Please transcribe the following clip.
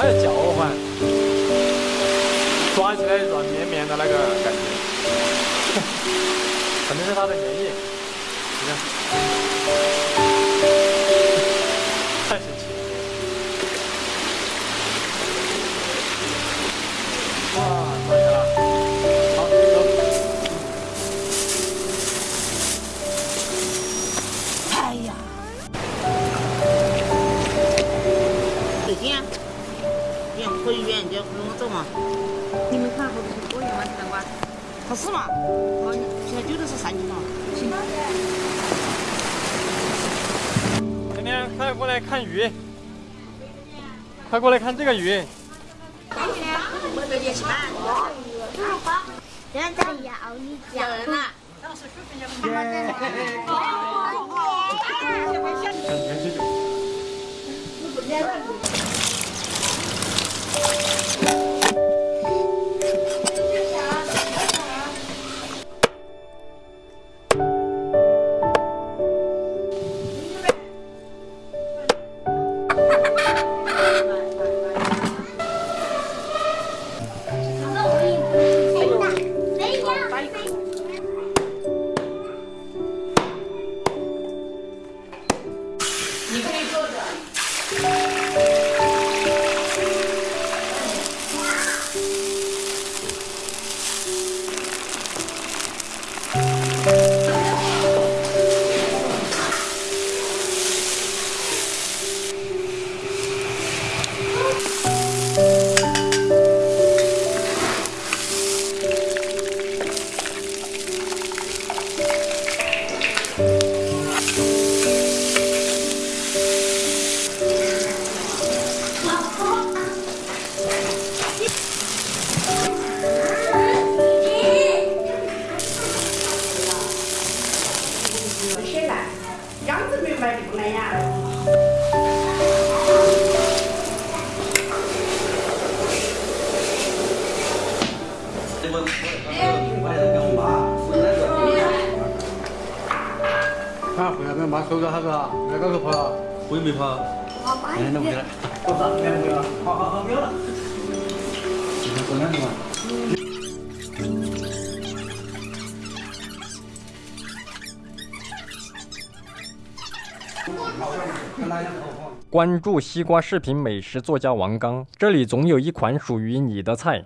它要叫唤，抓起来软绵绵的那个感觉，肯定是它的原液。你看，嘛。你们看后头是多远吗？这关？他是嘛？哦，现在丢的是三斤嘛。行。今天快过来看鱼，快过来看这个鱼。现在要你讲。感 啊，回来没妈收着啥子啊？那个去跑了，我也没跑，两天都回来。多少？两回了。好好好，没有了。今天过两天嘛。关注西瓜视频美食作家王刚，这里总有一款属于你的菜。